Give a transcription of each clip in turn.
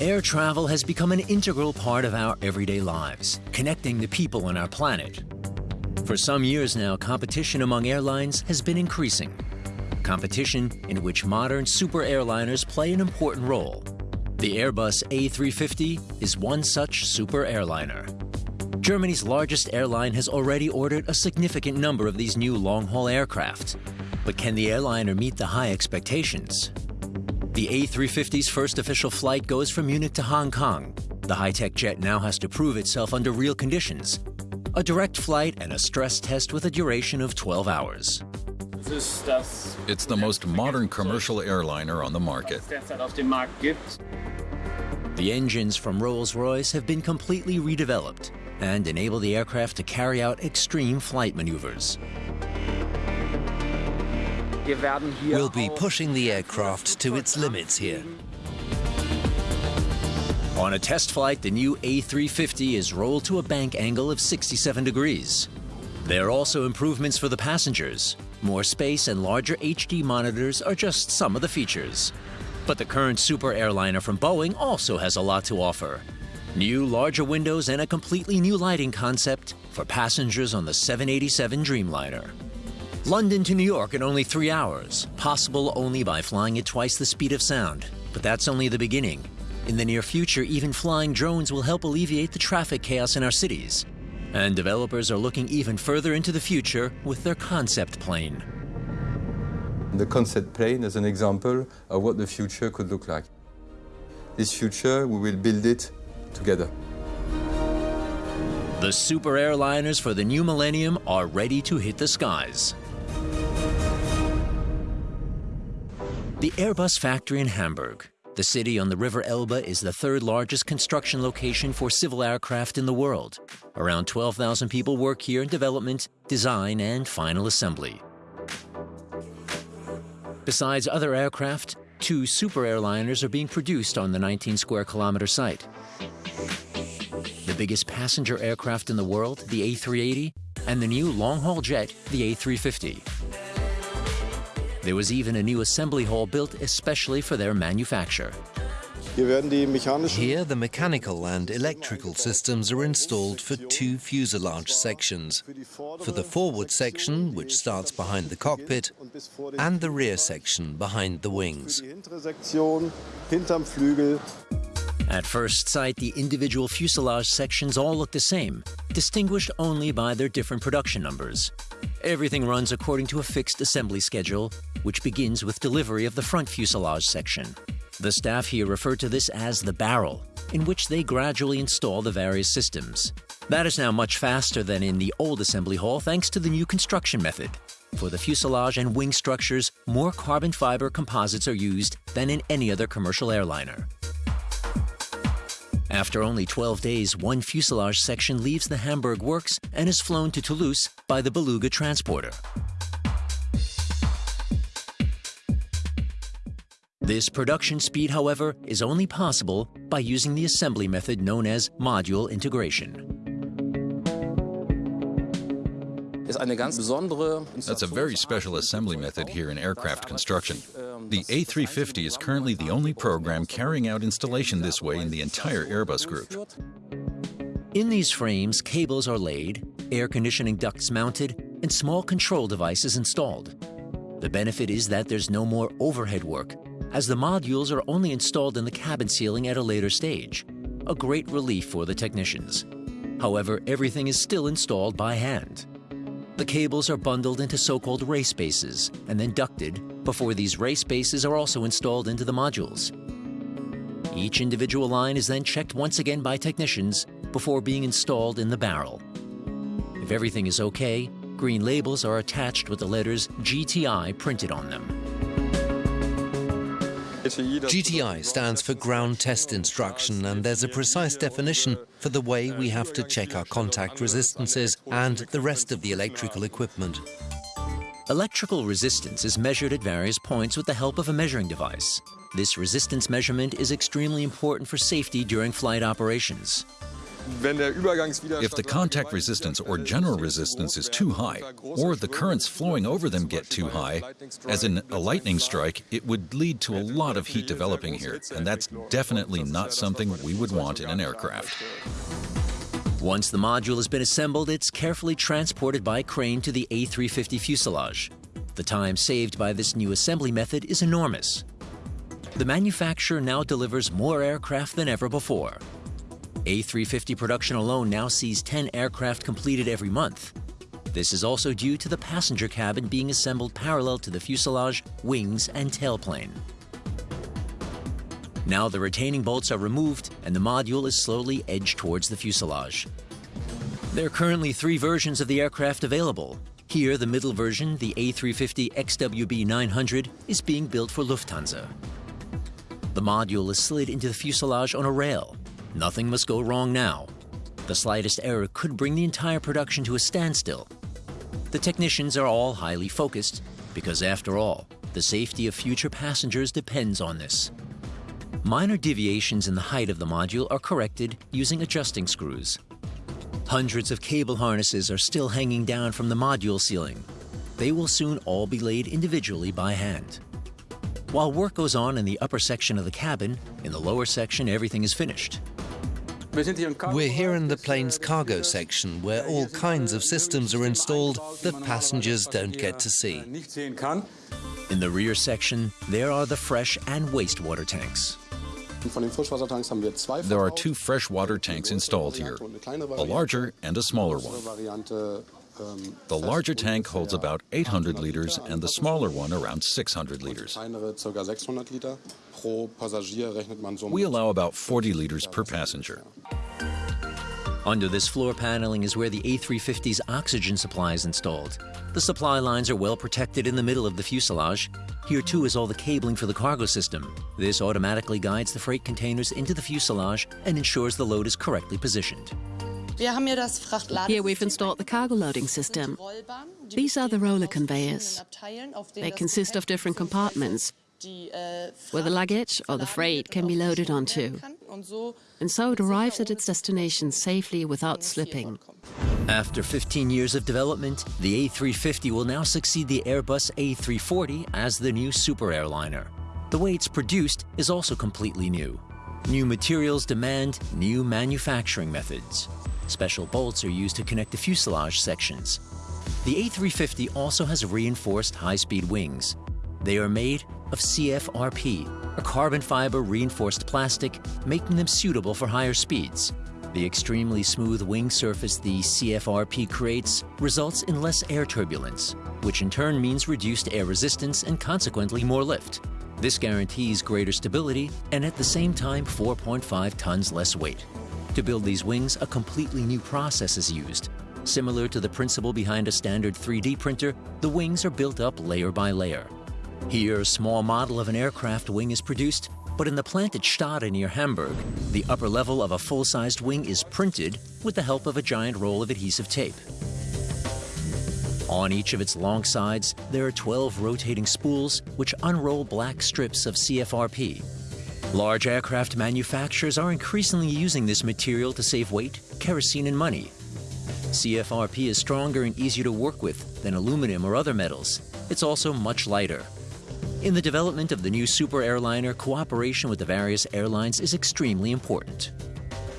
Air travel has become an integral part of our everyday lives, connecting the people on our planet. For some years now, competition among airlines has been increasing. Competition in which modern super airliners play an important role. The Airbus A350 is one such super airliner. Germany's largest airline has already ordered a significant number of these new long-haul aircraft. But can the airliner meet the high expectations? The A350's first official flight goes from Munich to Hong Kong. The high-tech jet now has to prove itself under real conditions. A direct flight and a stress test with a duration of 12 hours. It's the most modern commercial airliner on the market. The engines from Rolls-Royce have been completely redeveloped and enable the aircraft to carry out extreme flight maneuvers. We'll be pushing the aircraft to its limits here. On a test flight, the new A350 is rolled to a bank angle of 67 degrees. There are also improvements for the passengers. More space and larger HD monitors are just some of the features. But the current super airliner from Boeing also has a lot to offer. New, larger windows and a completely new lighting concept for passengers on the 787 Dreamliner. London to New York in only three hours, possible only by flying at twice the speed of sound. But that's only the beginning. In the near future, even flying drones will help alleviate the traffic chaos in our cities. And developers are looking even further into the future with their concept plane. The concept plane is an example of what the future could look like. This future, we will build it together. The super airliners for the new millennium are ready to hit the skies. The Airbus factory in Hamburg. The city on the River Elbe is the third largest construction location for civil aircraft in the world. Around 12,000 people work here in development, design, and final assembly. Besides other aircraft, two super airliners are being produced on the 19 square kilometer site. The biggest passenger aircraft in the world, the A380, and the new long-haul jet, the A350. There was even a new assembly hall built especially for their manufacture. Here, the mechanical and electrical systems are installed for two fuselage sections. For the forward section, which starts behind the cockpit, and the rear section behind the wings. At first sight, the individual fuselage sections all look the same, distinguished only by their different production numbers. Everything runs according to a fixed assembly schedule, which begins with delivery of the front fuselage section. The staff here refer to this as the barrel, in which they gradually install the various systems. That is now much faster than in the old assembly hall thanks to the new construction method. For the fuselage and wing structures, more carbon fiber composites are used than in any other commercial airliner. After only 12 days, one fuselage section leaves the Hamburg works and is flown to Toulouse by the Beluga transporter. This production speed, however, is only possible by using the assembly method known as module integration. That's a very special assembly method here in aircraft construction. The A350 is currently the only program carrying out installation this way in the entire Airbus group. In these frames, cables are laid, air conditioning ducts mounted, and small control devices installed. The benefit is that there's no more overhead work, as the modules are only installed in the cabin ceiling at a later stage, a great relief for the technicians. However, everything is still installed by hand. The cables are bundled into so-called race bases and then ducted before these race bases are also installed into the modules. Each individual line is then checked once again by technicians before being installed in the barrel. If everything is okay, green labels are attached with the letters GTI printed on them. GTI stands for Ground Test Instruction, and there's a precise definition for the way we have to check our contact resistances and the rest of the electrical equipment. Electrical resistance is measured at various points with the help of a measuring device. This resistance measurement is extremely important for safety during flight operations. If the contact resistance or general resistance is too high, or the currents flowing over them get too high, as in a lightning strike, it would lead to a lot of heat developing here, and that's definitely not something we would want in an aircraft. Once the module has been assembled, it's carefully transported by crane to the A350 fuselage. The time saved by this new assembly method is enormous. The manufacturer now delivers more aircraft than ever before. A350 production alone now sees 10 aircraft completed every month. This is also due to the passenger cabin being assembled parallel to the fuselage, wings, and tailplane. Now the retaining bolts are removed and the module is slowly edged towards the fuselage. There are currently three versions of the aircraft available. Here, the middle version, the A350 XWB-900, is being built for Lufthansa. The module is slid into the fuselage on a rail, Nothing must go wrong now. The slightest error could bring the entire production to a standstill. The technicians are all highly focused because, after all, the safety of future passengers depends on this. Minor deviations in the height of the module are corrected using adjusting screws. Hundreds of cable harnesses are still hanging down from the module ceiling. They will soon all be laid individually by hand. While work goes on in the upper section of the cabin, in the lower section everything is finished. We're here in the plane's cargo section where all kinds of systems are installed that passengers don't get to see. In the rear section, there are the fresh and wastewater tanks. There are two freshwater tanks installed here, a larger and a smaller one. The larger tank holds about 800 liters and the smaller one around 600 liters. We allow about 40 liters per passenger. Under this floor paneling is where the A350's oxygen supply is installed. The supply lines are well protected in the middle of the fuselage. Here too is all the cabling for the cargo system. This automatically guides the freight containers into the fuselage and ensures the load is correctly positioned. Here we've installed the cargo loading system. These are the roller conveyors. They consist of different compartments where the luggage or the freight can be loaded onto. And so it arrives at its destination safely without slipping. After 15 years of development, the A350 will now succeed the Airbus A340 as the new super airliner. The way it's produced is also completely new. New materials demand new manufacturing methods. Special bolts are used to connect the fuselage sections. The A350 also has reinforced high-speed wings. They are made of CFRP, a carbon fiber reinforced plastic, making them suitable for higher speeds. The extremely smooth wing surface the CFRP creates results in less air turbulence, which in turn means reduced air resistance and consequently more lift. This guarantees greater stability and at the same time 4.5 tons less weight. To build these wings, a completely new process is used. Similar to the principle behind a standard 3D printer, the wings are built up layer by layer. Here, a small model of an aircraft wing is produced, but in the plant at Stade near Hamburg, the upper level of a full-sized wing is printed with the help of a giant roll of adhesive tape. On each of its long sides, there are 12 rotating spools which unroll black strips of CFRP, Large aircraft manufacturers are increasingly using this material to save weight, kerosene, and money. CFRP is stronger and easier to work with than aluminum or other metals. It's also much lighter. In the development of the new super airliner, cooperation with the various airlines is extremely important.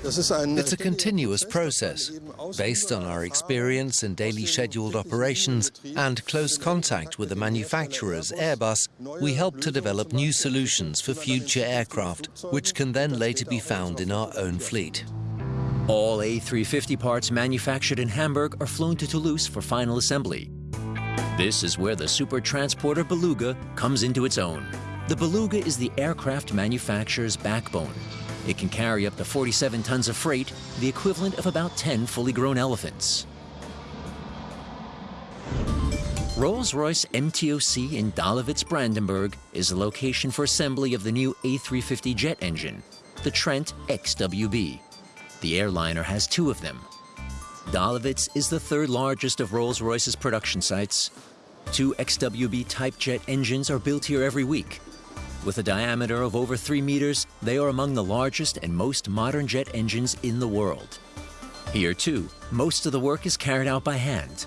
It's a continuous process, based on our experience in daily scheduled operations and close contact with the manufacturers, Airbus, we help to develop new solutions for future aircraft, which can then later be found in our own fleet. All A350 parts manufactured in Hamburg are flown to Toulouse for final assembly. This is where the super transporter Beluga comes into its own. The Beluga is the aircraft manufacturer's backbone, it can carry up to 47 tons of freight, the equivalent of about 10 fully grown elephants. Rolls-Royce MTOC in Dahlewitz, Brandenburg is the location for assembly of the new A350 jet engine, the Trent XWB. The airliner has two of them. Dahlewitz is the third largest of Rolls-Royce's production sites. Two XWB type jet engines are built here every week, with a diameter of over 3 meters, they are among the largest and most modern jet engines in the world. Here, too, most of the work is carried out by hand.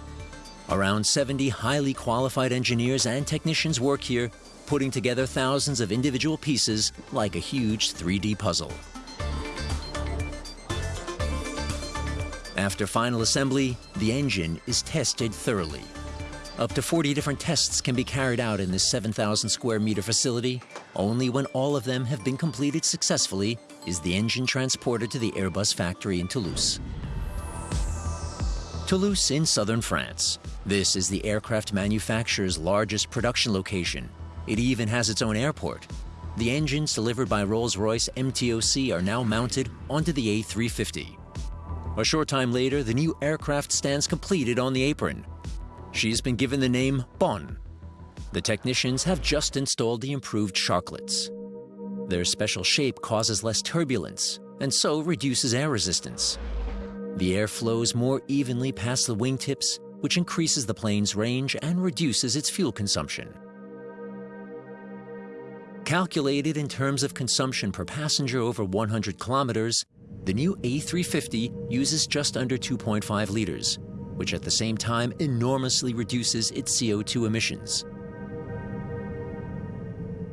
Around 70 highly qualified engineers and technicians work here, putting together thousands of individual pieces like a huge 3D puzzle. After final assembly, the engine is tested thoroughly. Up to 40 different tests can be carried out in this 7,000 square meter facility. Only when all of them have been completed successfully is the engine transported to the Airbus factory in Toulouse. Toulouse in southern France. This is the aircraft manufacturer's largest production location. It even has its own airport. The engines delivered by Rolls-Royce MTOC are now mounted onto the A350. A short time later, the new aircraft stands completed on the apron. She's been given the name Bonn. The technicians have just installed the improved sharklets. Their special shape causes less turbulence and so reduces air resistance. The air flows more evenly past the wingtips, which increases the plane's range and reduces its fuel consumption. Calculated in terms of consumption per passenger over 100 kilometers, the new A350 uses just under 2.5 liters, which at the same time enormously reduces its CO2 emissions.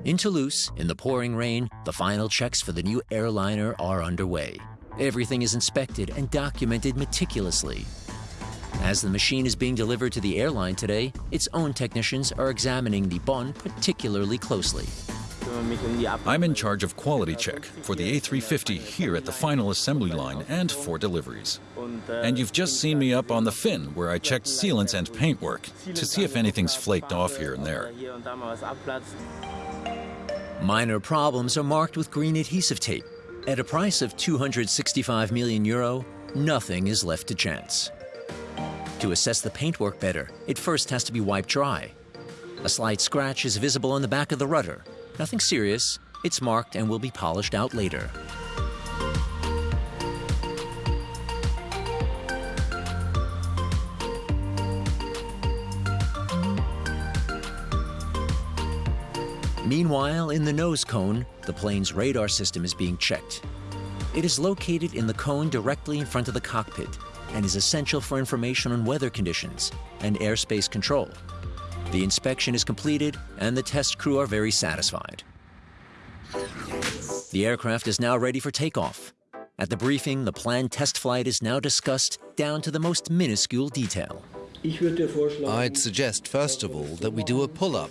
In Toulouse, in the pouring rain, the final checks for the new airliner are underway. Everything is inspected and documented meticulously. As the machine is being delivered to the airline today, its own technicians are examining the Bonn particularly closely. I'm in charge of quality check for the A350 here at the final assembly line and for deliveries. And you've just seen me up on the fin where I checked sealants and paintwork to see if anything's flaked off here and there. Minor problems are marked with green adhesive tape at a price of 265 million euro, nothing is left to chance. To assess the paintwork better, it first has to be wiped dry. A slight scratch is visible on the back of the rudder. Nothing serious, it's marked and will be polished out later. Meanwhile, in the nose cone, the plane's radar system is being checked. It is located in the cone directly in front of the cockpit and is essential for information on weather conditions and airspace control. The inspection is completed and the test crew are very satisfied. The aircraft is now ready for takeoff. At the briefing, the planned test flight is now discussed down to the most minuscule detail. I'd suggest, first of all, that we do a pull-up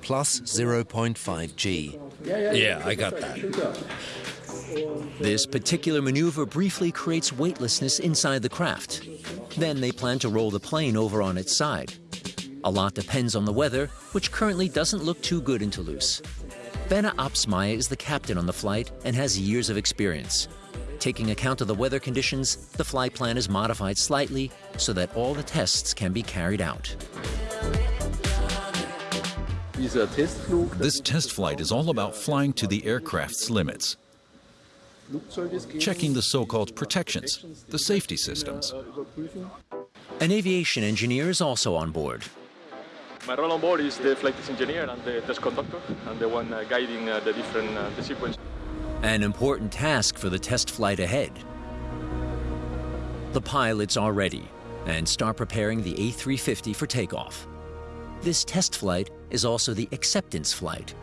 plus 0.5 G. Yeah, I got that. This particular maneuver briefly creates weightlessness inside the craft. Then they plan to roll the plane over on its side. A lot depends on the weather, which currently doesn't look too good in Toulouse. Bena Apsmaya is the captain on the flight and has years of experience. Taking account of the weather conditions, the flight plan is modified slightly so that all the tests can be carried out. This test flight is all about flying to the aircraft's limits, checking the so-called protections, the safety systems. An aviation engineer is also on board. My role on board is the flight test engineer and the test conductor, and the one uh, guiding uh, the different uh, the sequence. An important task for the test flight ahead. The pilots are ready and start preparing the A350 for takeoff. This test flight is also the acceptance flight.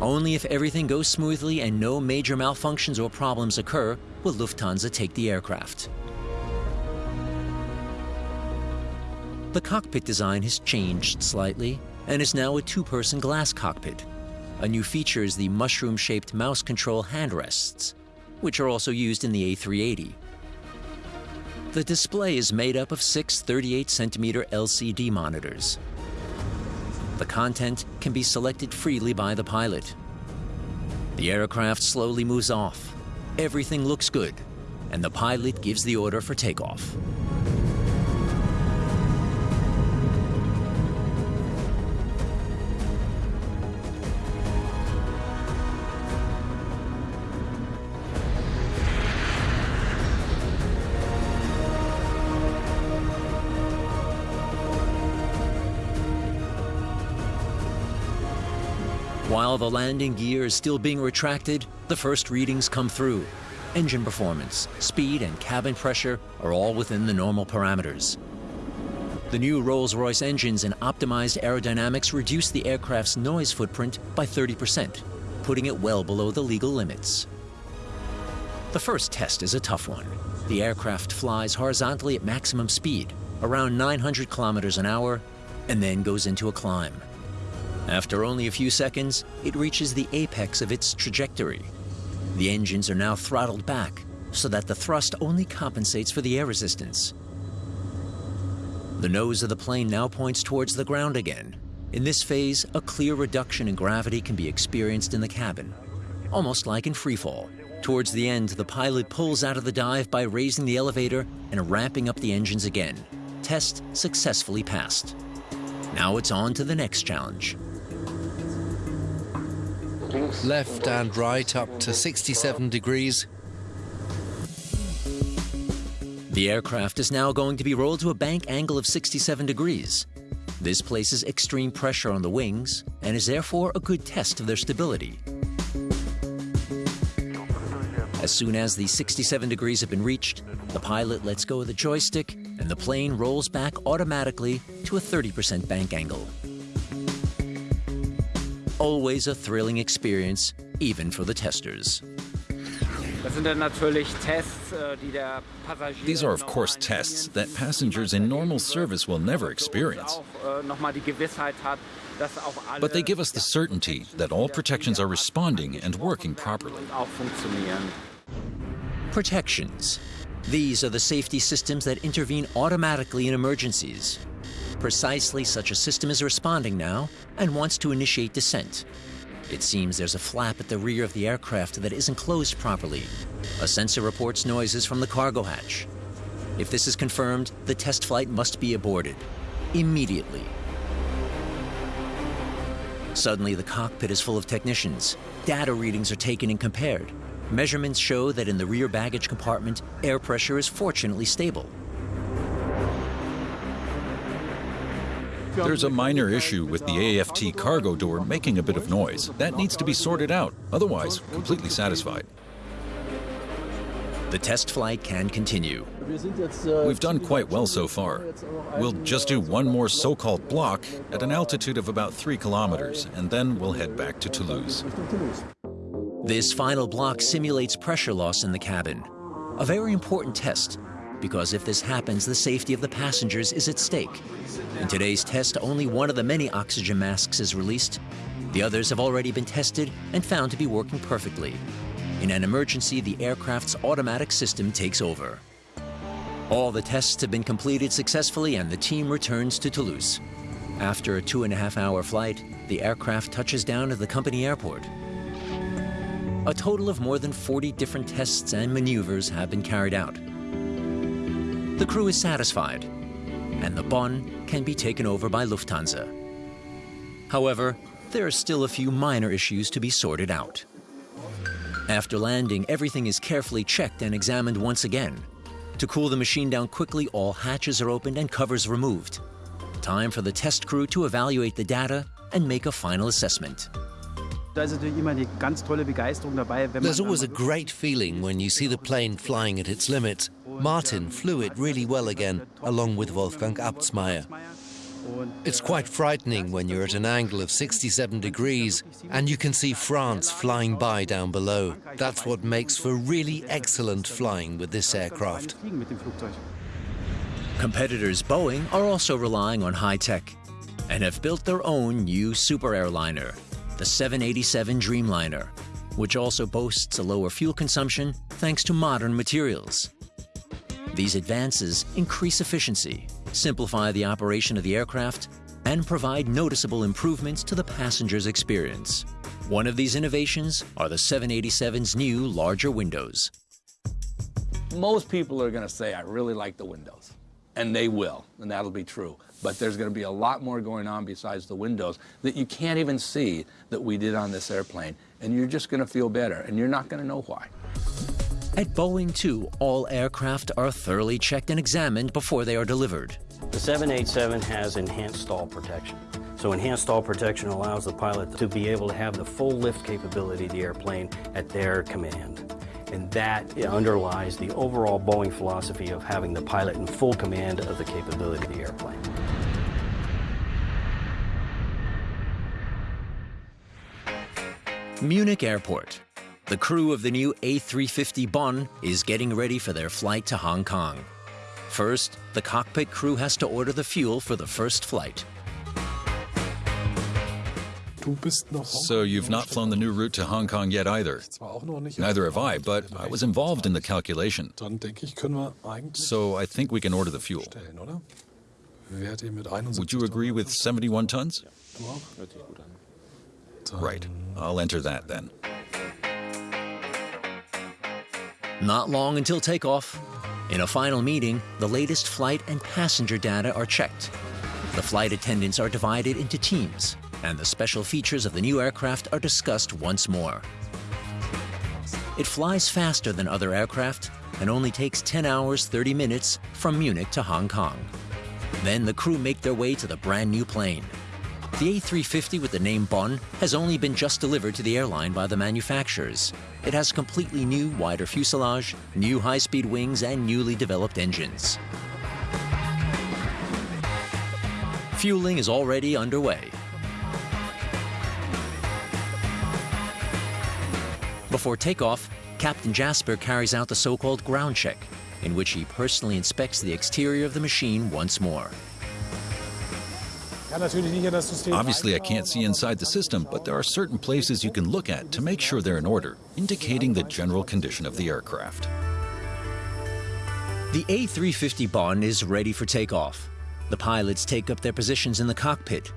Only if everything goes smoothly and no major malfunctions or problems occur will Lufthansa take the aircraft. The cockpit design has changed slightly and is now a two-person glass cockpit. A new feature is the mushroom-shaped mouse control handrests, which are also used in the A380. The display is made up of six 38-centimeter LCD monitors. The content can be selected freely by the pilot. The aircraft slowly moves off. Everything looks good, and the pilot gives the order for takeoff. While the landing gear is still being retracted, the first readings come through. engine performance, speed, and cabin pressure are all within the normal parameters. The new Rolls-Royce engines and optimized aerodynamics reduce the aircraft's noise footprint by 30%, putting it well below the legal limits. The first test is a tough one. The aircraft flies horizontally at maximum speed, around 900 kilometers an hour, and then goes into a climb. After only a few seconds, it reaches the apex of its trajectory. The engines are now throttled back so that the thrust only compensates for the air resistance. The nose of the plane now points towards the ground again. In this phase, a clear reduction in gravity can be experienced in the cabin, almost like in freefall. Towards the end, the pilot pulls out of the dive by raising the elevator and ramping up the engines again. Test successfully passed. Now it's on to the next challenge. Left and right up to 67 degrees. The aircraft is now going to be rolled to a bank angle of 67 degrees. This places extreme pressure on the wings and is therefore a good test of their stability. As soon as the 67 degrees have been reached, the pilot lets go of the joystick and the plane rolls back automatically to a 30% bank angle. Always a thrilling experience, even for the testers. These are, of course, tests that passengers in normal service will never experience. But they give us the certainty that all protections are responding and working properly. Protections. These are the safety systems that intervene automatically in emergencies. Precisely such a system is responding now and wants to initiate descent. It seems there's a flap at the rear of the aircraft that isn't closed properly. A sensor reports noises from the cargo hatch. If this is confirmed, the test flight must be aborted. Immediately. Suddenly, the cockpit is full of technicians. Data readings are taken and compared. Measurements show that in the rear baggage compartment, air pressure is fortunately stable. There's a minor issue with the AFT cargo door making a bit of noise. That needs to be sorted out. Otherwise, completely satisfied. The test flight can continue. We've done quite well so far. We'll just do one more so-called block at an altitude of about three kilometers, and then we'll head back to Toulouse. This final block simulates pressure loss in the cabin. A very important test, because if this happens, the safety of the passengers is at stake. In today's test, only one of the many oxygen masks is released. The others have already been tested and found to be working perfectly. In an emergency, the aircraft's automatic system takes over. All the tests have been completed successfully and the team returns to Toulouse. After a two and a half hour flight, the aircraft touches down at the company airport. A total of more than 40 different tests and maneuvers have been carried out. The crew is satisfied, and the Bonn can be taken over by Lufthansa. However, there are still a few minor issues to be sorted out. After landing, everything is carefully checked and examined once again. To cool the machine down quickly, all hatches are opened and covers removed. Time for the test crew to evaluate the data and make a final assessment. There's always a great feeling when you see the plane flying at its limits. Martin flew it really well again, along with Wolfgang Abtsmeier. It's quite frightening when you're at an angle of 67 degrees and you can see France flying by down below. That's what makes for really excellent flying with this aircraft. Competitors Boeing are also relying on high tech and have built their own new super airliner, the 787 Dreamliner, which also boasts a lower fuel consumption thanks to modern materials. These advances increase efficiency simplify the operation of the aircraft, and provide noticeable improvements to the passenger's experience. One of these innovations are the 787's new larger windows. Most people are going to say, I really like the windows. And they will, and that'll be true. But there's going to be a lot more going on besides the windows that you can't even see that we did on this airplane. And you're just going to feel better, and you're not going to know why. At Boeing, too, all aircraft are thoroughly checked and examined before they are delivered. The 787 has enhanced stall protection. So enhanced stall protection allows the pilot to be able to have the full lift capability of the airplane at their command. And that underlies the overall Boeing philosophy of having the pilot in full command of the capability of the airplane. Munich Airport. The crew of the new A350 Bonn is getting ready for their flight to Hong Kong. First, the cockpit crew has to order the fuel for the first flight. So you've not flown the new route to Hong Kong yet either. Neither have I, but I was involved in the calculation. So I think we can order the fuel. Would you agree with 71 tons? Right. I'll enter that then. Not long until takeoff. In a final meeting, the latest flight and passenger data are checked. The flight attendants are divided into teams, and the special features of the new aircraft are discussed once more. It flies faster than other aircraft and only takes 10 hours 30 minutes from Munich to Hong Kong. Then the crew make their way to the brand new plane. The A350 with the name Bonn has only been just delivered to the airline by the manufacturers. It has completely new, wider fuselage, new high-speed wings, and newly developed engines. Fueling is already underway. Before takeoff, Captain Jasper carries out the so-called ground check, in which he personally inspects the exterior of the machine once more. Obviously, I can't see inside the system, but there are certain places you can look at to make sure they're in order, indicating the general condition of the aircraft. The A350 Bonn is ready for takeoff. The pilots take up their positions in the cockpit.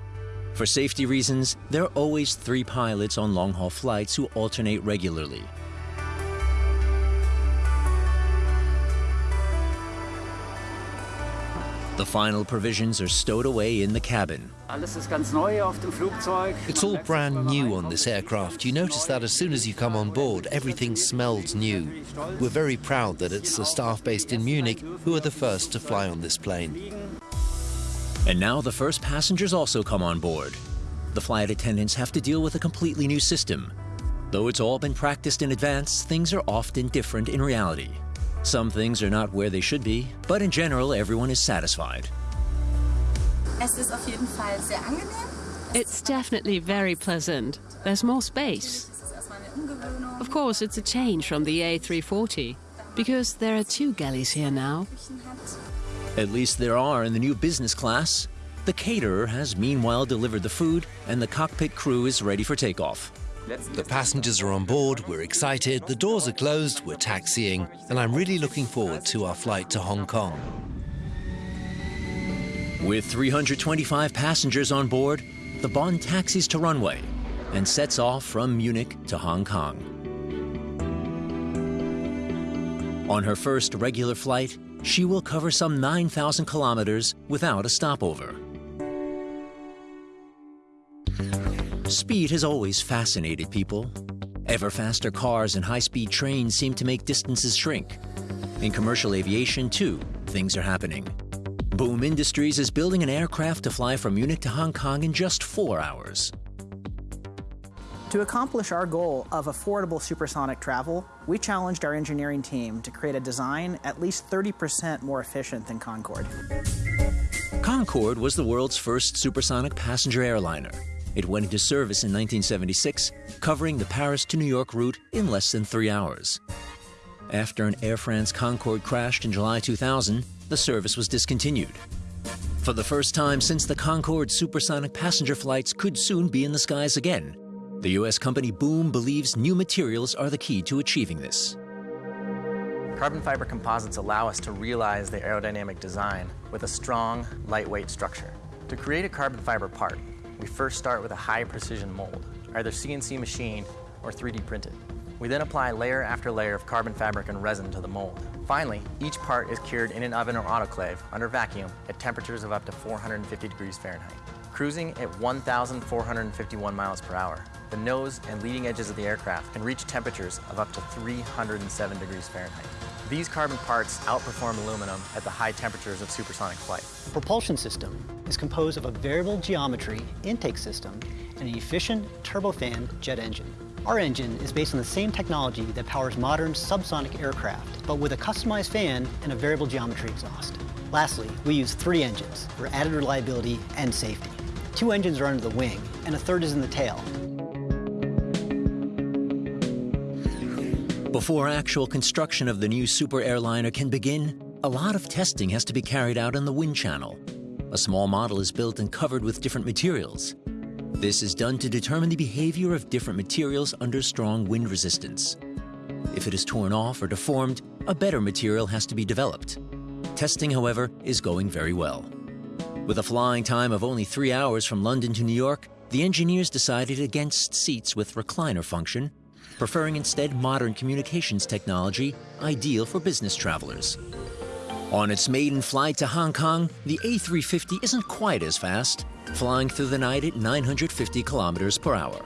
For safety reasons, there are always three pilots on long-haul flights who alternate regularly. The final provisions are stowed away in the cabin. It's all brand new on this aircraft. You notice that as soon as you come on board, everything smells new. We're very proud that it's the staff based in Munich who are the first to fly on this plane. And now the first passengers also come on board. The flight attendants have to deal with a completely new system. Though it's all been practiced in advance, things are often different in reality. Some things are not where they should be, but in general, everyone is satisfied. It's definitely very pleasant. There's more space. Of course, it's a change from the A340, because there are two galleys here now. At least there are in the new business class. The caterer has meanwhile delivered the food, and the cockpit crew is ready for takeoff. The passengers are on board, we're excited, the doors are closed, we're taxiing, and I'm really looking forward to our flight to Hong Kong. With 325 passengers on board, the Bonn taxis to runway and sets off from Munich to Hong Kong. On her first regular flight, she will cover some 9,000 kilometers without a stopover. Speed has always fascinated people. Ever faster cars and high-speed trains seem to make distances shrink. In commercial aviation, too, things are happening. Boom Industries is building an aircraft to fly from Munich to Hong Kong in just four hours. To accomplish our goal of affordable supersonic travel, we challenged our engineering team to create a design at least 30% more efficient than Concorde. Concorde was the world's first supersonic passenger airliner. It went into service in 1976, covering the Paris to New York route in less than three hours. After an Air France Concorde crashed in July 2000, the service was discontinued. For the first time since the Concorde supersonic passenger flights could soon be in the skies again, the U.S. company Boom believes new materials are the key to achieving this. Carbon fiber composites allow us to realize the aerodynamic design with a strong, lightweight structure. To create a carbon fiber part, we first start with a high precision mold, either CNC machined or 3D printed. We then apply layer after layer of carbon fabric and resin to the mold. Finally, each part is cured in an oven or autoclave under vacuum at temperatures of up to 450 degrees Fahrenheit. Cruising at 1,451 miles per hour, the nose and leading edges of the aircraft can reach temperatures of up to 307 degrees Fahrenheit. These carbon parts outperform aluminum at the high temperatures of supersonic flight. The propulsion system is composed of a variable geometry intake system and an efficient turbofan jet engine. Our engine is based on the same technology that powers modern subsonic aircraft, but with a customized fan and a variable geometry exhaust. Lastly, we use three engines for added reliability and safety. Two engines are under the wing, and a third is in the tail. Before actual construction of the new super airliner can begin, a lot of testing has to be carried out on the wind channel. A small model is built and covered with different materials. This is done to determine the behavior of different materials under strong wind resistance. If it is torn off or deformed, a better material has to be developed. Testing, however, is going very well. With a flying time of only three hours from London to New York, the engineers decided against seats with recliner function, preferring instead modern communications technology ideal for business travelers. On its maiden flight to Hong Kong, the A350 isn't quite as fast, flying through the night at 950 kilometers per hour.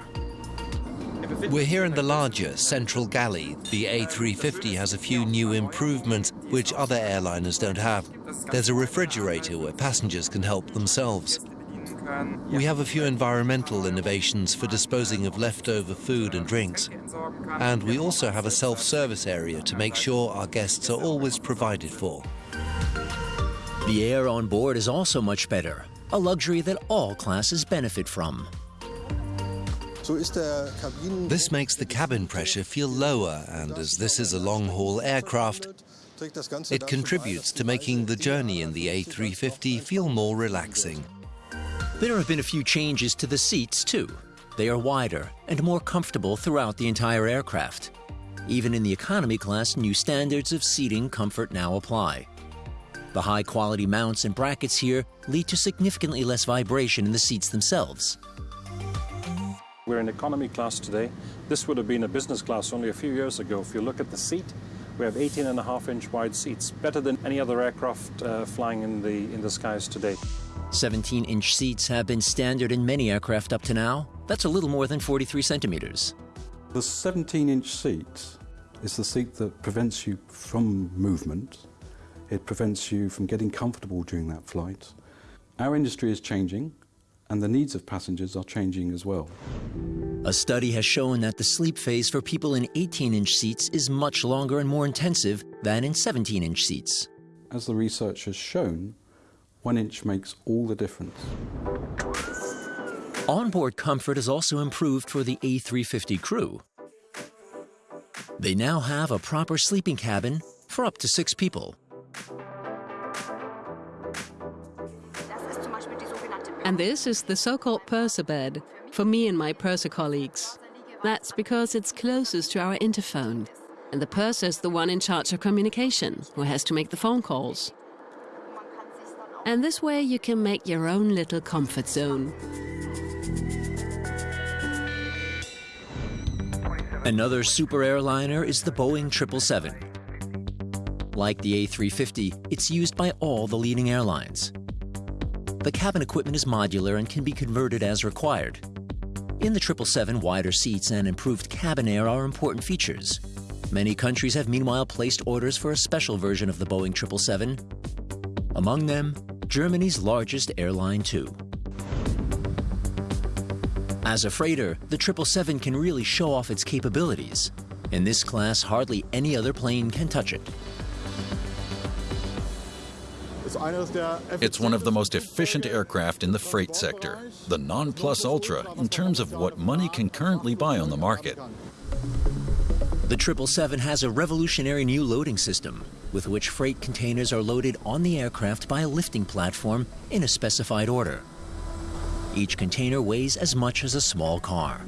We're here in the larger central galley. The A350 has a few new improvements which other airliners don't have. There's a refrigerator where passengers can help themselves. We have a few environmental innovations for disposing of leftover food and drinks. And we also have a self-service area to make sure our guests are always provided for. The air on board is also much better, a luxury that all classes benefit from. This makes the cabin pressure feel lower, and as this is a long-haul aircraft, it contributes to making the journey in the A350 feel more relaxing. There have been a few changes to the seats, too. They are wider and more comfortable throughout the entire aircraft. Even in the economy class, new standards of seating comfort now apply. The high-quality mounts and brackets here lead to significantly less vibration in the seats themselves. We're in economy class today. This would have been a business class only a few years ago. If you look at the seat, we have 18 and a half inch wide seats, better than any other aircraft uh, flying in the, in the skies today. 17 inch seats have been standard in many aircraft up to now. That's a little more than 43 centimeters. The 17 inch seat is the seat that prevents you from movement. It prevents you from getting comfortable during that flight. Our industry is changing and the needs of passengers are changing as well. A study has shown that the sleep phase for people in 18-inch seats is much longer and more intensive than in 17-inch seats. As the research has shown, one inch makes all the difference. Onboard comfort has also improved for the A350 crew. They now have a proper sleeping cabin for up to six people. And this is the so-called purser bed for me and my purser colleagues. That's because it's closest to our interphone. And the purser is the one in charge of communication, who has to make the phone calls. And this way you can make your own little comfort zone. Another super airliner is the Boeing 777. Like the A350, it's used by all the leading airlines. The cabin equipment is modular and can be converted as required. In the 777, wider seats and improved cabin air are important features. Many countries have meanwhile placed orders for a special version of the Boeing 777. Among them, Germany's largest airline too. As a freighter, the 777 can really show off its capabilities. In this class, hardly any other plane can touch it. It's one of the most efficient aircraft in the freight sector, the non plus ultra in terms of what money can currently buy on the market. The 777 has a revolutionary new loading system with which freight containers are loaded on the aircraft by a lifting platform in a specified order. Each container weighs as much as a small car.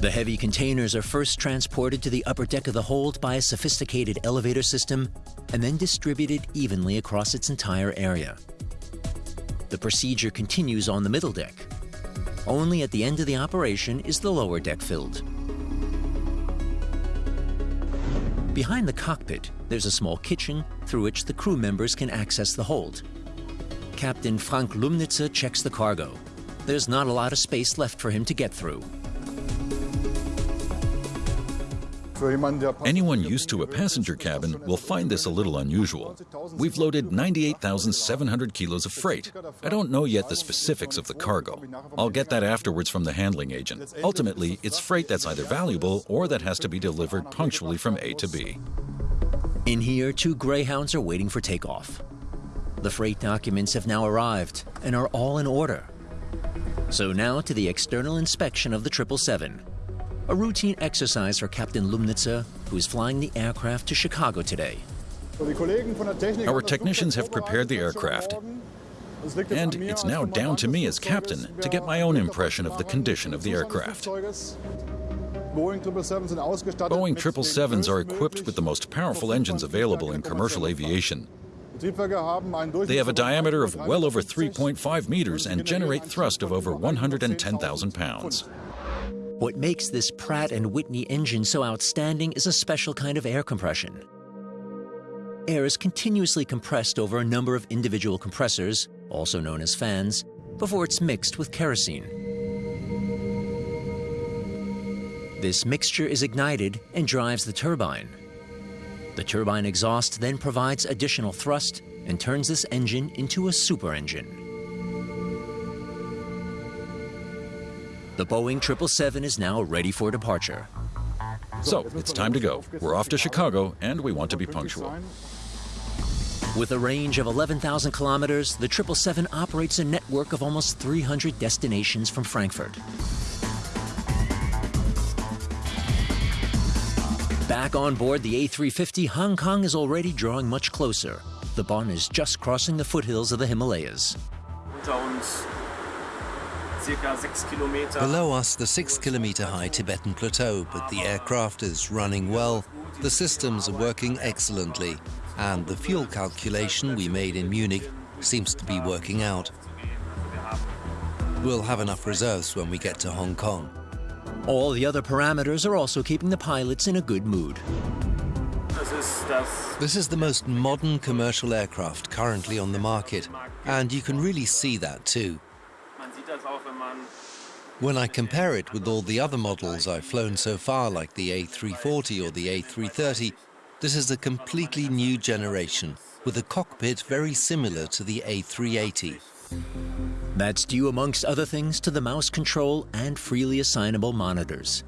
The heavy containers are first transported to the upper deck of the hold by a sophisticated elevator system and then distributed evenly across its entire area. The procedure continues on the middle deck. Only at the end of the operation is the lower deck filled. Behind the cockpit, there's a small kitchen through which the crew members can access the hold. Captain Frank Lumnitzer checks the cargo. There's not a lot of space left for him to get through. Anyone used to a passenger cabin will find this a little unusual. We've loaded 98,700 kilos of freight. I don't know yet the specifics of the cargo. I'll get that afterwards from the handling agent. Ultimately, it's freight that's either valuable or that has to be delivered punctually from A to B. In here, two Greyhounds are waiting for takeoff. The freight documents have now arrived and are all in order. So now to the external inspection of the 777 a routine exercise for Captain Lumnitzer, who is flying the aircraft to Chicago today. Our technicians have prepared the aircraft, and it's now down to me as captain to get my own impression of the condition of the aircraft. Boeing 777s are equipped with the most powerful engines available in commercial aviation. They have a diameter of well over 3.5 meters and generate thrust of over 110,000 pounds. What makes this Pratt & Whitney engine so outstanding is a special kind of air compression. Air is continuously compressed over a number of individual compressors, also known as fans, before it's mixed with kerosene. This mixture is ignited and drives the turbine. The turbine exhaust then provides additional thrust and turns this engine into a super engine. The Boeing 777 is now ready for departure. So, it's time to go. We're off to Chicago, and we want to be punctual. With a range of 11,000 kilometers, the 777 operates a network of almost 300 destinations from Frankfurt. Back on board the A350, Hong Kong is already drawing much closer. The Bonn is just crossing the foothills of the Himalayas. Below us, the six kilometer high Tibetan plateau, but the aircraft is running well, the systems are working excellently, and the fuel calculation we made in Munich seems to be working out. We'll have enough reserves when we get to Hong Kong. All the other parameters are also keeping the pilots in a good mood. This is the most modern commercial aircraft currently on the market, and you can really see that too. When I compare it with all the other models I've flown so far, like the A340 or the A330, this is a completely new generation, with a cockpit very similar to the A380. That's due, amongst other things, to the mouse control and freely assignable monitors.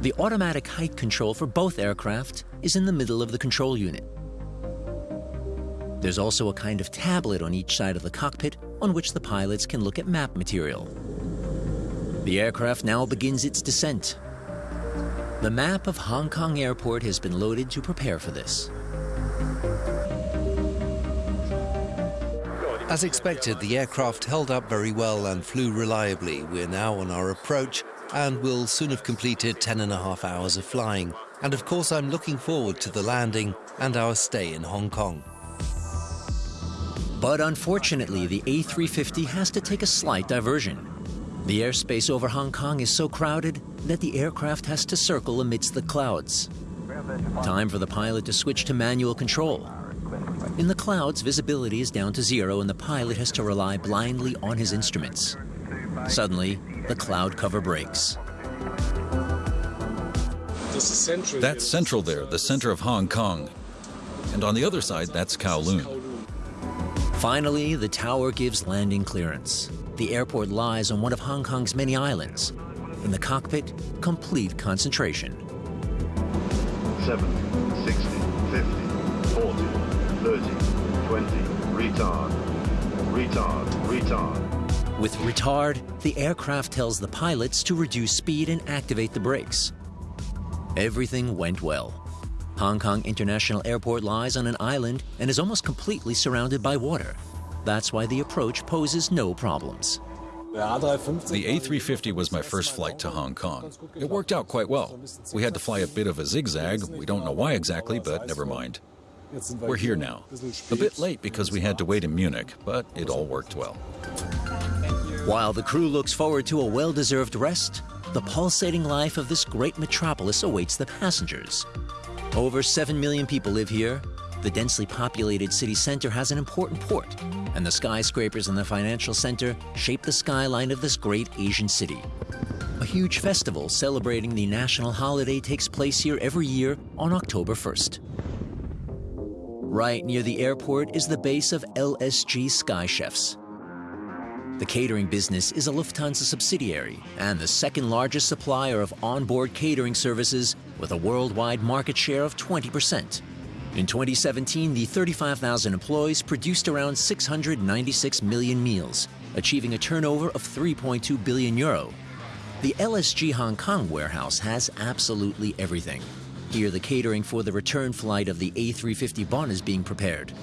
The automatic height control for both aircraft is in the middle of the control unit. There's also a kind of tablet on each side of the cockpit on which the pilots can look at map material. The aircraft now begins its descent. The map of Hong Kong Airport has been loaded to prepare for this. As expected, the aircraft held up very well and flew reliably. We're now on our approach and will soon have completed 10 and a half hours of flying. And of course, I'm looking forward to the landing and our stay in Hong Kong. But unfortunately, the A350 has to take a slight diversion. The airspace over Hong Kong is so crowded that the aircraft has to circle amidst the clouds. Time for the pilot to switch to manual control. In the clouds, visibility is down to zero and the pilot has to rely blindly on his instruments. Suddenly, the cloud cover breaks. That's central there, the center of Hong Kong. And on the other side, that's Kowloon. Finally, the tower gives landing clearance. The airport lies on one of Hong Kong's many islands. In the cockpit, complete concentration. 7, 60, 50, 40, 30, 20, retard, retard, retard. With retard, the aircraft tells the pilots to reduce speed and activate the brakes. Everything went well. Hong Kong International Airport lies on an island and is almost completely surrounded by water. That's why the approach poses no problems. The A350 was my first flight to Hong Kong. It worked out quite well. We had to fly a bit of a zigzag. We don't know why exactly, but never mind. We're here now. A bit late because we had to wait in Munich, but it all worked well. While the crew looks forward to a well-deserved rest, the pulsating life of this great metropolis awaits the passengers. Over 7 million people live here. The densely populated city center has an important port, and the skyscrapers in the financial center shape the skyline of this great Asian city. A huge festival celebrating the national holiday takes place here every year on October 1st. Right near the airport is the base of LSG Sky Chefs. The catering business is a Lufthansa subsidiary and the second largest supplier of onboard catering services with a worldwide market share of 20%. In 2017, the 35,000 employees produced around 696 million meals, achieving a turnover of 3.2 billion euro. The LSG Hong Kong warehouse has absolutely everything. Here, the catering for the return flight of the A350 Bonn is being prepared.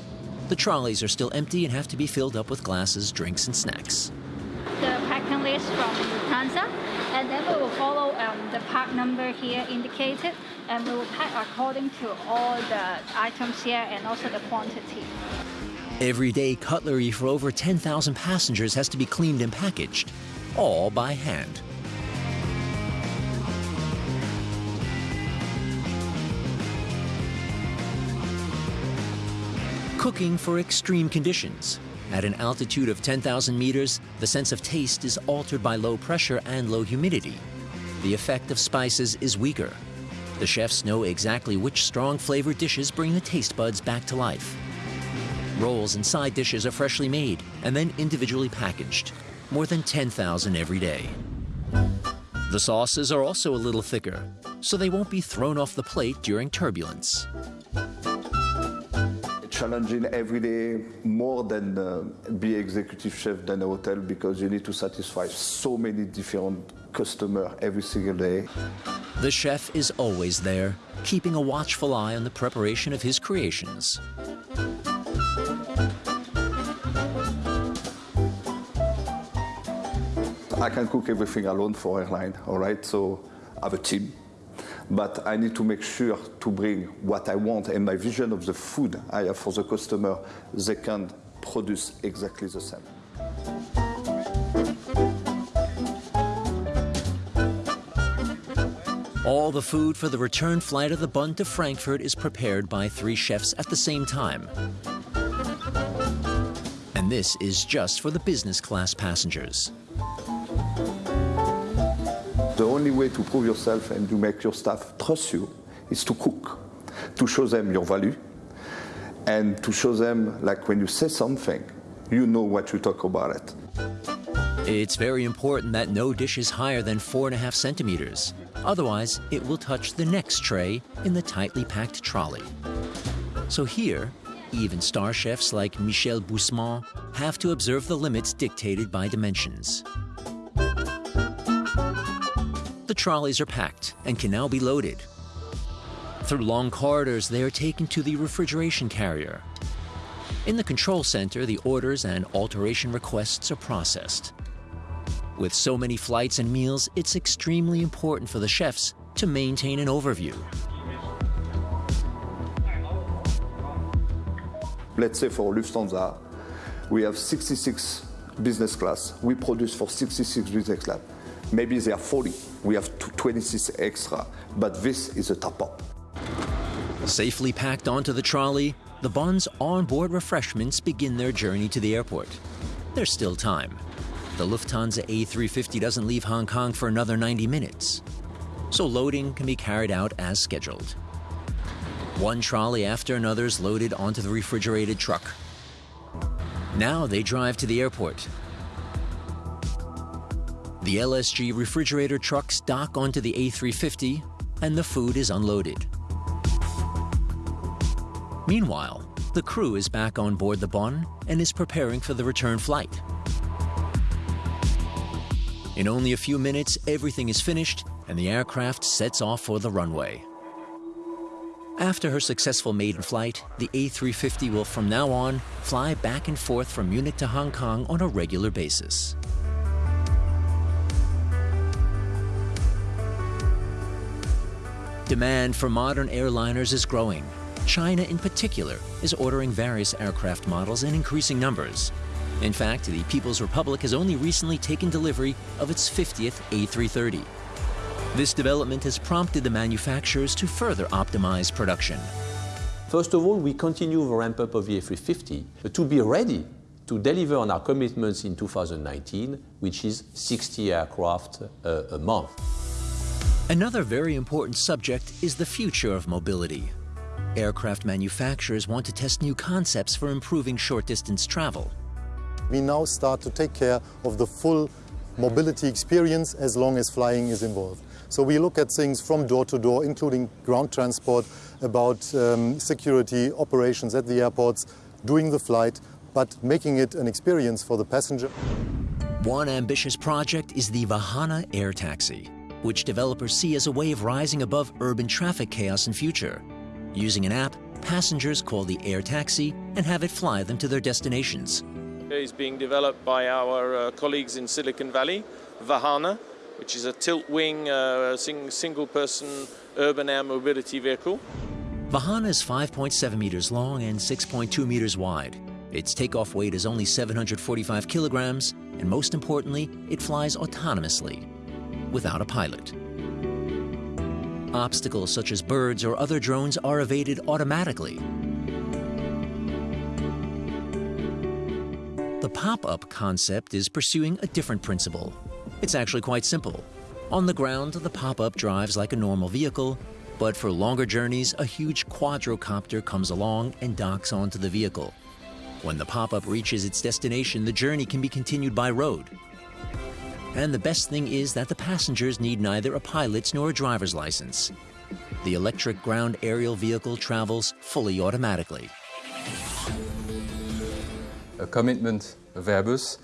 The trolleys are still empty and have to be filled up with glasses, drinks, and snacks. The packing list from Lufthansa, and then we will follow um, the pack number here indicated, and we will pack according to all the items here and also the quantity. Every day, cutlery for over 10,000 passengers has to be cleaned and packaged, all by hand. Cooking for extreme conditions. At an altitude of 10,000 meters, the sense of taste is altered by low pressure and low humidity. The effect of spices is weaker. The chefs know exactly which strong flavored dishes bring the taste buds back to life. Rolls and side dishes are freshly made and then individually packaged, more than 10,000 every day. The sauces are also a little thicker, so they won't be thrown off the plate during turbulence challenging every day more than uh, be executive chef than a hotel because you need to satisfy so many different customers every single day. The chef is always there, keeping a watchful eye on the preparation of his creations. I can cook everything alone for airline, all right? So I have a team but I need to make sure to bring what I want and my vision of the food I have for the customer, they can produce exactly the same. All the food for the return flight of the Bonn to Frankfurt is prepared by three chefs at the same time. And this is just for the business class passengers. The only way to prove yourself and to make your staff trust you is to cook, to show them your value, and to show them, like when you say something, you know what you talk about it. It's very important that no dish is higher than four and a half centimeters. Otherwise, it will touch the next tray in the tightly packed trolley. So here, even star chefs like Michel Boussemant have to observe the limits dictated by dimensions. The trolleys are packed and can now be loaded. Through long corridors, they are taken to the refrigeration carrier. In the control center, the orders and alteration requests are processed. With so many flights and meals, it's extremely important for the chefs to maintain an overview. Let's say for Lufthansa, we have 66 business class. We produce for 66 business class. Maybe there are 40. We have 26 extra, but this is a top up. Safely packed onto the trolley, the Bonn's onboard refreshments begin their journey to the airport. There's still time. The Lufthansa A350 doesn't leave Hong Kong for another 90 minutes, so loading can be carried out as scheduled. One trolley after another is loaded onto the refrigerated truck. Now they drive to the airport, the LSG refrigerator trucks dock onto the A350 and the food is unloaded. Meanwhile, the crew is back on board the Bonn and is preparing for the return flight. In only a few minutes, everything is finished and the aircraft sets off for the runway. After her successful maiden flight, the A350 will from now on fly back and forth from Munich to Hong Kong on a regular basis. Demand for modern airliners is growing. China, in particular, is ordering various aircraft models in increasing numbers. In fact, the People's Republic has only recently taken delivery of its 50th A330. This development has prompted the manufacturers to further optimize production. First of all, we continue the ramp-up of the A350 to be ready to deliver on our commitments in 2019, which is 60 aircraft uh, a month. Another very important subject is the future of mobility. Aircraft manufacturers want to test new concepts for improving short-distance travel. We now start to take care of the full mobility experience as long as flying is involved. So we look at things from door to door, including ground transport, about um, security, operations at the airports, doing the flight, but making it an experience for the passenger. One ambitious project is the Vahana Air Taxi, which developers see as a way of rising above urban traffic chaos in future. Using an app, passengers call the air taxi and have it fly them to their destinations. It's being developed by our uh, colleagues in Silicon Valley, Vahana, which is a tilt-wing, uh, sing single-person urban air mobility vehicle. Vahana is 5.7 meters long and 6.2 meters wide. Its takeoff weight is only 745 kilograms, and most importantly, it flies autonomously, without a pilot. Obstacles such as birds or other drones are evaded automatically. The pop-up concept is pursuing a different principle. It's actually quite simple. On the ground, the pop-up drives like a normal vehicle, but for longer journeys, a huge quadrocopter comes along and docks onto the vehicle. When the pop-up reaches its destination, the journey can be continued by road. And the best thing is that the passengers need neither a pilot's nor a driver's license. The electric ground aerial vehicle travels fully automatically. A commitment of Airbus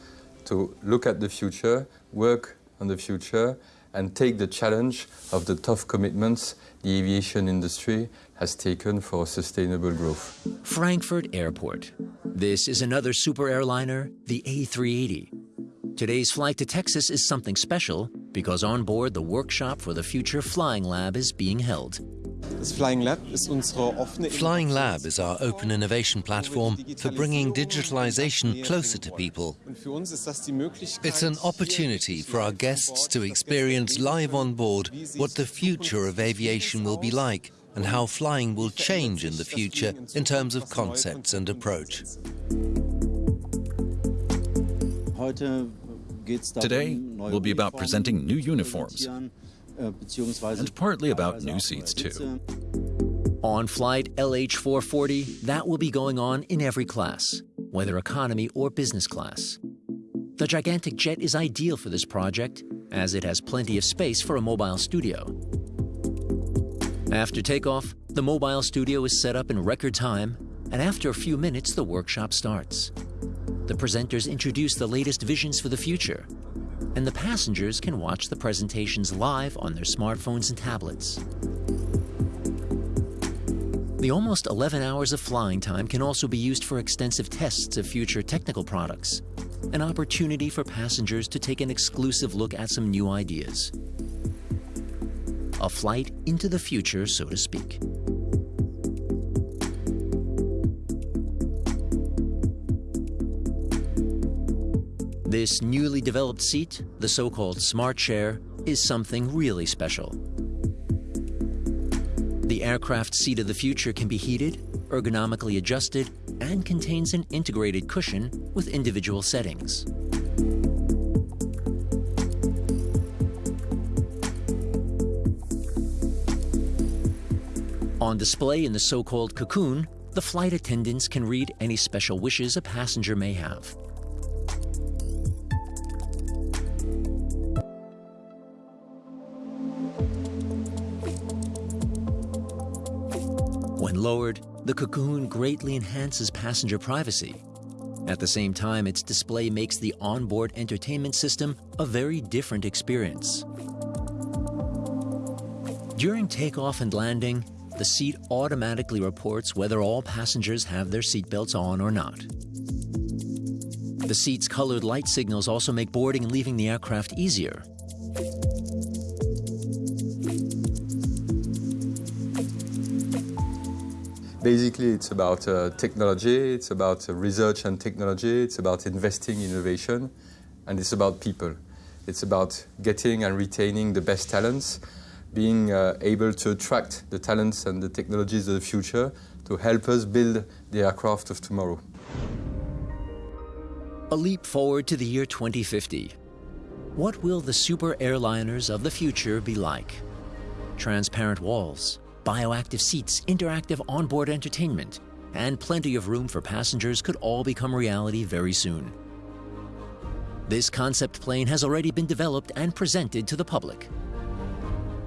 to look at the future, work on the future, and take the challenge of the tough commitments the aviation industry has taken for sustainable growth. Frankfurt Airport. This is another super airliner, the A380. Today's flight to Texas is something special because on board the workshop for the future Flying Lab is being held. Flying Lab is our open innovation platform for bringing digitalization closer to people. It's an opportunity for our guests to experience live on board what the future of aviation will be like and how flying will change in the future in terms of concepts and approach. Today will be about presenting new uniforms and partly about new seats too. On flight LH440, that will be going on in every class, whether economy or business class. The gigantic jet is ideal for this project, as it has plenty of space for a mobile studio. After takeoff, the mobile studio is set up in record time, and after a few minutes, the workshop starts. The presenters introduce the latest visions for the future, and the passengers can watch the presentations live on their smartphones and tablets. The almost 11 hours of flying time can also be used for extensive tests of future technical products, an opportunity for passengers to take an exclusive look at some new ideas. A flight into the future, so to speak. This newly developed seat, the so-called Smart Chair, is something really special. The aircraft seat of the future can be heated, ergonomically adjusted, and contains an integrated cushion with individual settings. On display in the so-called cocoon, the flight attendants can read any special wishes a passenger may have. Lowered, the cocoon greatly enhances passenger privacy. At the same time, its display makes the onboard entertainment system a very different experience. During takeoff and landing, the seat automatically reports whether all passengers have their seatbelts on or not. The seat's colored light signals also make boarding and leaving the aircraft easier. Basically, it's about uh, technology, it's about uh, research and technology, it's about investing in innovation, and it's about people. It's about getting and retaining the best talents, being uh, able to attract the talents and the technologies of the future to help us build the aircraft of tomorrow. A leap forward to the year 2050. What will the super airliners of the future be like? Transparent walls, bioactive seats, interactive onboard entertainment, and plenty of room for passengers could all become reality very soon. This concept plane has already been developed and presented to the public.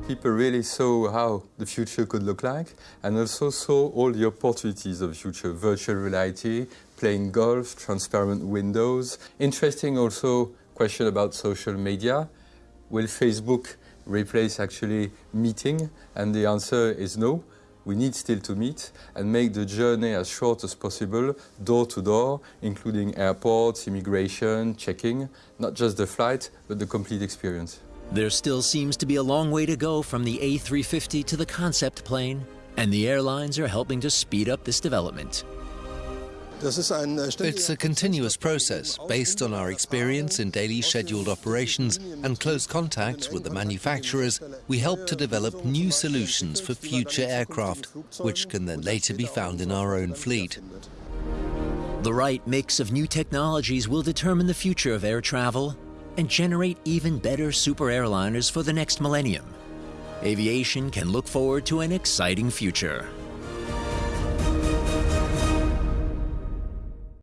People really saw how the future could look like and also saw all the opportunities of the future, virtual reality, playing golf, transparent windows. Interesting also question about social media. Will Facebook replace actually meeting? And the answer is no. We need still to meet and make the journey as short as possible, door to door, including airports, immigration, checking, not just the flight, but the complete experience. There still seems to be a long way to go from the A350 to the concept plane, and the airlines are helping to speed up this development. Äh, it's a continuous process based on our experience in daily scheduled operations and close contacts with the manufacturers. We help to develop new solutions for future aircraft, which can then later be found in our own fleet. The right mix of new technologies will determine the future of air travel and generate even better super airliners for the next millennium. Aviation can look forward to an exciting future.